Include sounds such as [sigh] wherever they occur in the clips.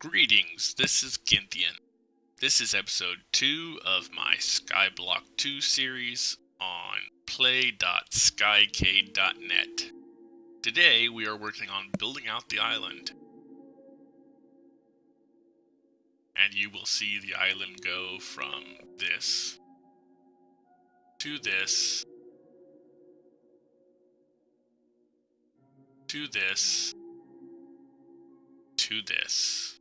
Greetings, this is Ginthian. This is episode 2 of my Skyblock 2 series on play.skycade.net. Today we are working on building out the island. And you will see the island go from this to this to this to this.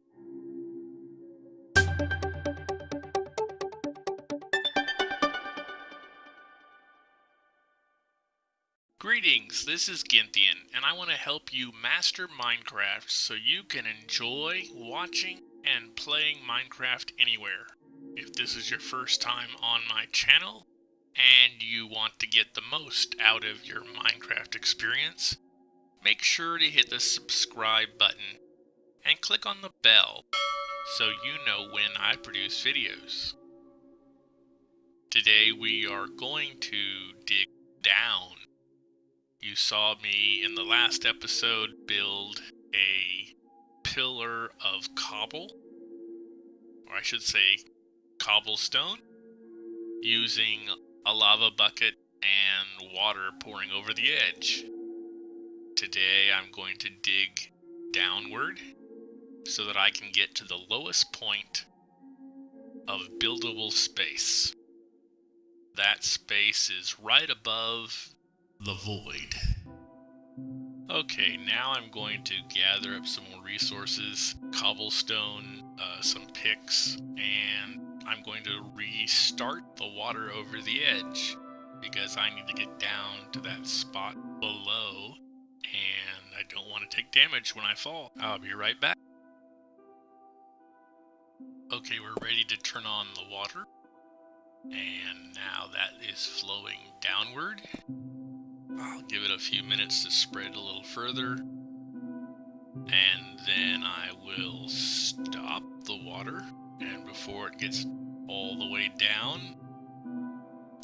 Greetings, this is Ginthian, and I want to help you master Minecraft so you can enjoy watching and playing Minecraft anywhere. If this is your first time on my channel, and you want to get the most out of your Minecraft experience, make sure to hit the subscribe button and click on the bell so you know when I produce videos. Today we are going to dig down. You saw me in the last episode build a pillar of cobble, or I should say cobblestone, using a lava bucket and water pouring over the edge. Today I'm going to dig downward so that I can get to the lowest point of buildable space. That space is right above the void. Okay, now I'm going to gather up some more resources, cobblestone, uh, some picks, and I'm going to restart the water over the edge because I need to get down to that spot below and I don't want to take damage when I fall. I'll be right back. Okay, we're ready to turn on the water. And now that is flowing downward. I'll give it a few minutes to spread a little further. And then I will stop the water. And before it gets all the way down,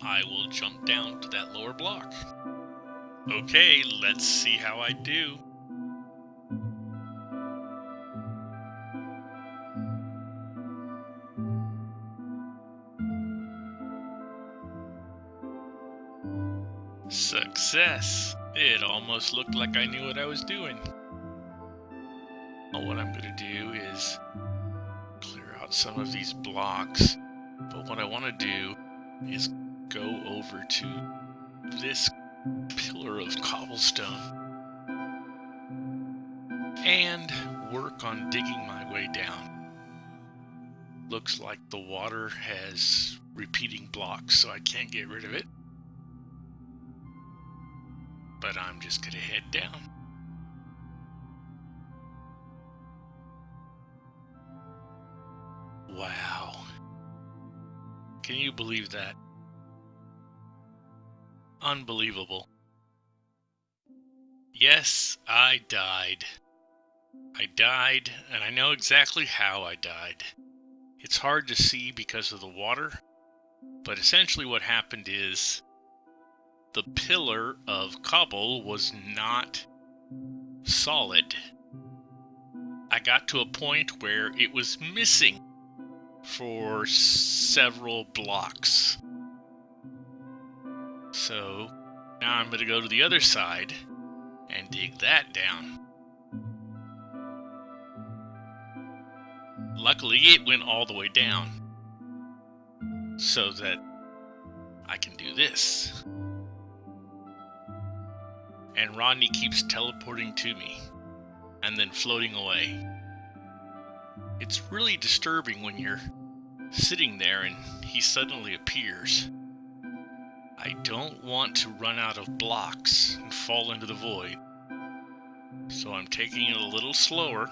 I will jump down to that lower block. Okay, let's see how I do. Success! It almost looked like I knew what I was doing. Well, what I'm going to do is clear out some of these blocks. But what I want to do is go over to this pillar of cobblestone and work on digging my way down. Looks like the water has repeating blocks, so I can't get rid of it but I'm just to head down. Wow. Can you believe that? Unbelievable. Yes, I died. I died, and I know exactly how I died. It's hard to see because of the water, but essentially what happened is the pillar of cobble was not solid. I got to a point where it was missing for several blocks. So now I'm going to go to the other side and dig that down. Luckily, it went all the way down so that I can do this and Rodney keeps teleporting to me and then floating away. It's really disturbing when you're sitting there and he suddenly appears. I don't want to run out of blocks and fall into the void, so I'm taking it a little slower.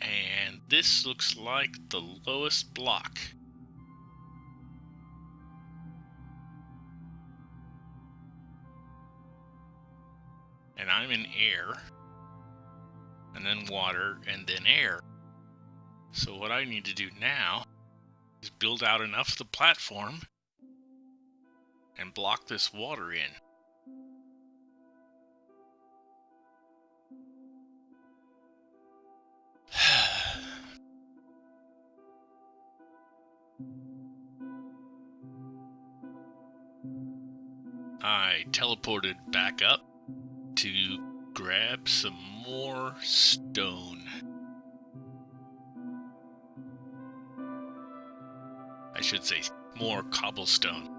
And this looks like the lowest block. and I'm in air, and then water, and then air. So what I need to do now is build out enough of the platform and block this water in. [sighs] I teleported back up to grab some more stone. I should say more cobblestone.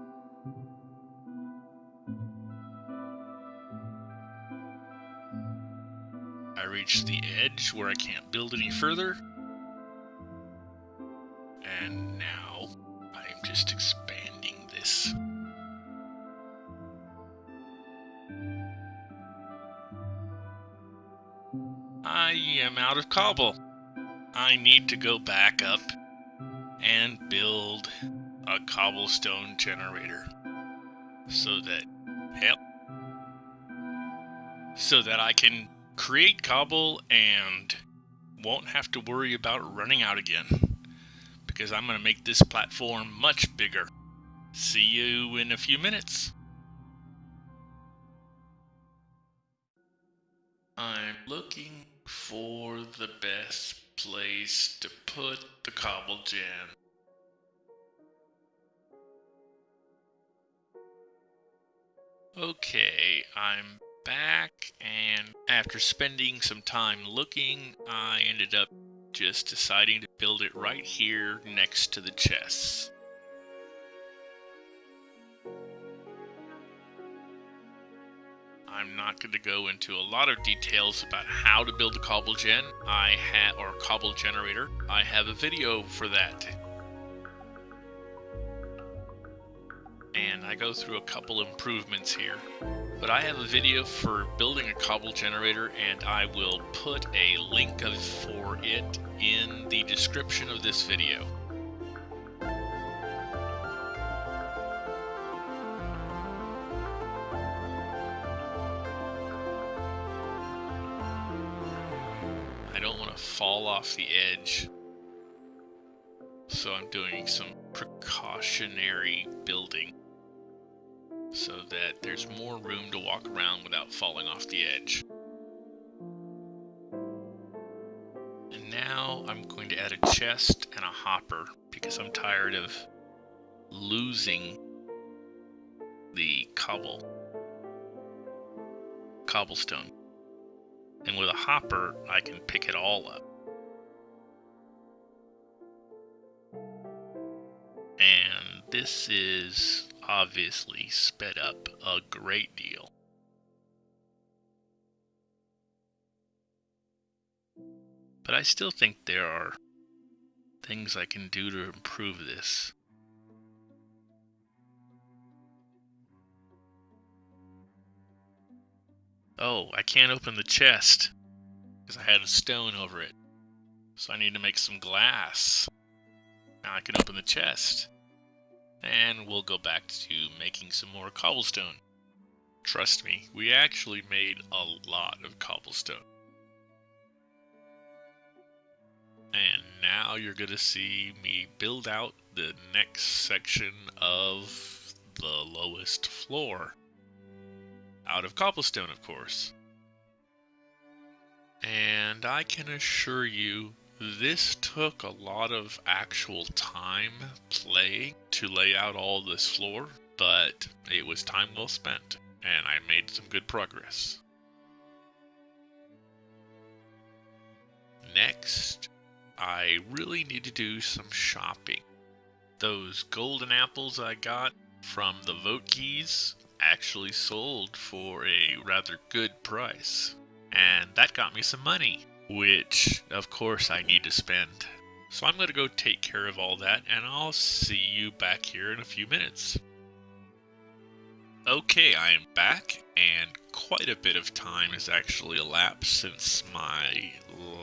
I reached the edge where I can't build any further. And now I'm just expanding I am out of cobble. I need to go back up and build a cobblestone generator so that so that I can create cobble and won't have to worry about running out again because I'm going to make this platform much bigger. See you in a few minutes. I'm looking for the best place to put the cobble gen. Okay, I'm back, and after spending some time looking, I ended up just deciding to build it right here next to the chests. I'm not going to go into a lot of details about how to build a cobble gen. I have or cobble generator. I have a video for that. And I go through a couple improvements here. But I have a video for building a cobble generator and I will put a link of, for it in the description of this video. Off the edge. So I'm doing some precautionary building so that there's more room to walk around without falling off the edge. And now I'm going to add a chest and a hopper because I'm tired of losing the cobble cobblestone. And with a hopper, I can pick it all up. And this is obviously sped up a great deal. But I still think there are things I can do to improve this. Oh, I can't open the chest because I had a stone over it. So I need to make some glass. I can open the chest. And we'll go back to making some more cobblestone. Trust me, we actually made a lot of cobblestone. And now you're going to see me build out the next section of the lowest floor. Out of cobblestone, of course. And I can assure you, this took a lot of actual time playing to lay out all this floor, but it was time well spent, and I made some good progress. Next, I really need to do some shopping. Those golden apples I got from the vote keys actually sold for a rather good price. And that got me some money, which of course I need to spend. So I'm going to go take care of all that and I'll see you back here in a few minutes. Okay, I am back and quite a bit of time has actually elapsed since my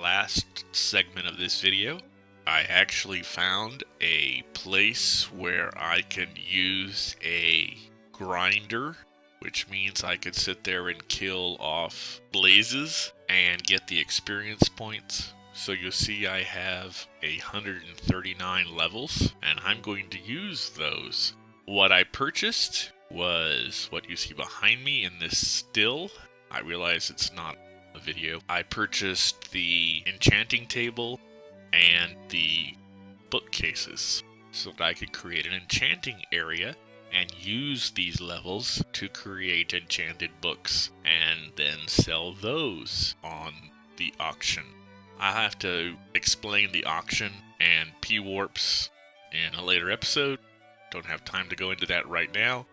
last segment of this video. I actually found a place where I can use a grinder, which means I could sit there and kill off blazes and get the experience points. So you'll see I have 139 levels, and I'm going to use those. What I purchased was what you see behind me in this still. I realize it's not a video. I purchased the enchanting table and the bookcases. so that I could create an enchanting area and use these levels to create enchanted books and then sell those on the auction. I'll have to explain the auction and P warps in a later episode. Don't have time to go into that right now.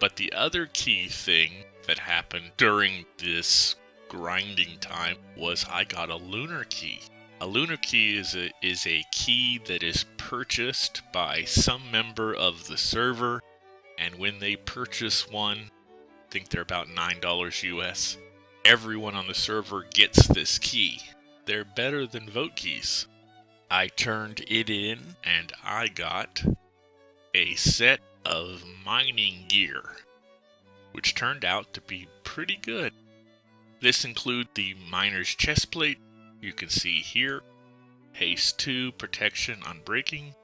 But the other key thing that happened during this grinding time was I got a lunar key. A lunar key is a, is a key that is purchased by some member of the server, and when they purchase one, I think they're about $9 US, everyone on the server gets this key. They're better than vote keys. I turned it in, and I got a set of mining gear, which turned out to be pretty good. This includes the miner's chestplate, you can see here, haste 2, protection unbreaking,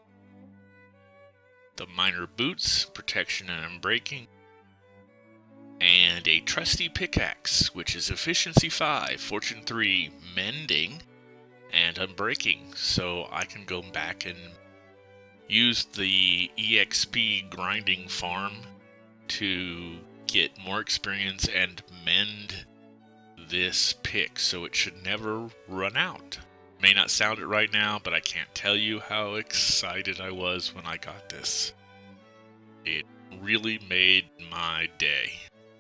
the miner boots, protection and unbreaking, and a trusty pickaxe, which is efficiency 5, fortune 3, mending, and unbreaking. So I can go back and use the EXP grinding farm to get more experience and mend this pick so it should never run out. May not sound it right now, but I can't tell you how excited I was when I got this. It really made my day.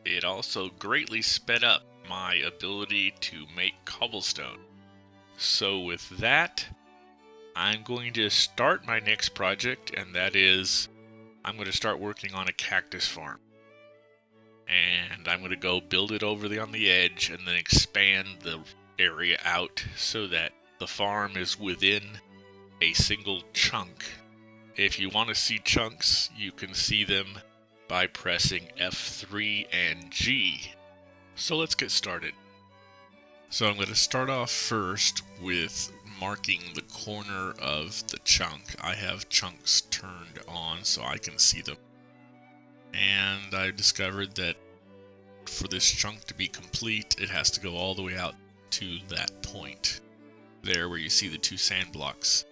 It also greatly sped up my ability to make cobblestone. So with that, I'm going to start my next project, and that is I'm going to start working on a cactus farm and I'm going to go build it over the on the edge and then expand the area out so that the farm is within a single chunk. If you want to see chunks, you can see them by pressing F3 and G. So let's get started. So I'm going to start off first with marking the corner of the chunk. I have chunks turned on so I can see them and I discovered that for this chunk to be complete, it has to go all the way out to that point there where you see the two sand blocks.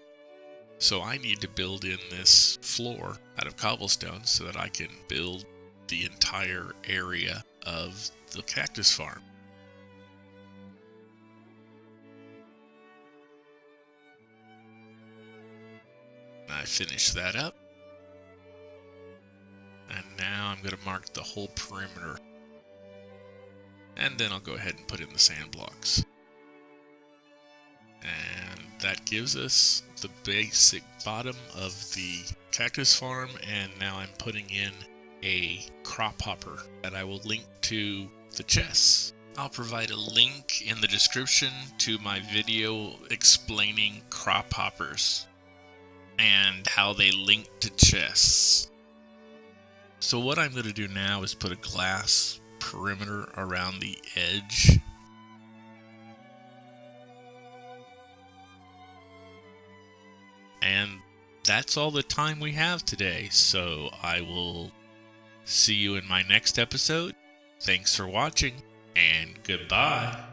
So I need to build in this floor out of cobblestone so that I can build the entire area of the cactus farm. I finish that up. And now I'm going to mark the whole perimeter. And then I'll go ahead and put in the sand blocks. That gives us the basic bottom of the cactus farm. And now I'm putting in a crop hopper that I will link to the chests. I'll provide a link in the description to my video explaining crop hoppers and how they link to chests. So what I'm going to do now is put a glass perimeter around the edge. And that's all the time we have today, so I will see you in my next episode. Thanks for watching, and goodbye.